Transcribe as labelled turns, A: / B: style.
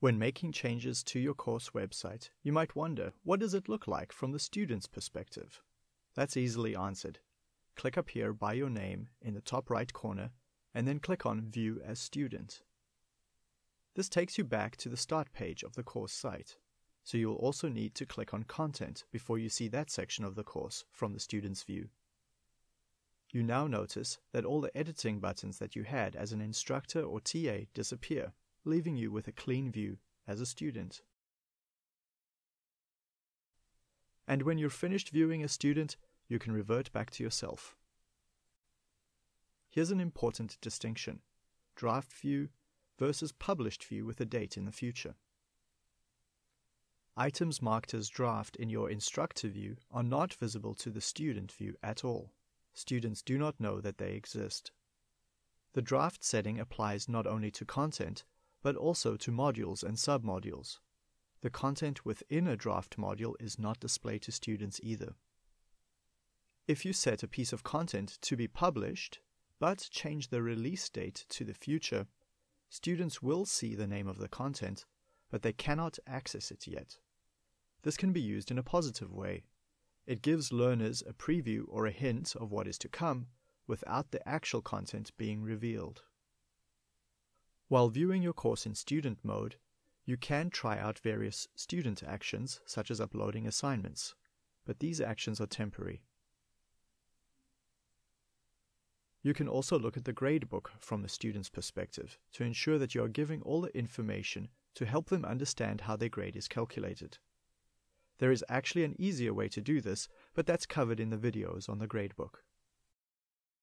A: When making changes to your course website, you might wonder, what does it look like from the student's perspective? That's easily answered. Click up here by your name in the top right corner, and then click on View as Student. This takes you back to the start page of the course site, so you will also need to click on Content before you see that section of the course from the student's view. You now notice that all the editing buttons that you had as an instructor or TA disappear, leaving you with a clean view as a student. And when you're finished viewing a student, you can revert back to yourself. Here's an important distinction draft view versus published view with a date in the future. Items marked as draft in your instructor view are not visible to the student view at all students do not know that they exist. The draft setting applies not only to content, but also to modules and submodules. The content within a draft module is not displayed to students either. If you set a piece of content to be published, but change the release date to the future, students will see the name of the content, but they cannot access it yet. This can be used in a positive way it gives learners a preview or a hint of what is to come without the actual content being revealed. While viewing your course in student mode, you can try out various student actions such as uploading assignments, but these actions are temporary. You can also look at the gradebook from the student's perspective to ensure that you are giving all the information to help them understand how their grade is calculated. There is actually an easier way to do this, but that's covered in the videos on the gradebook.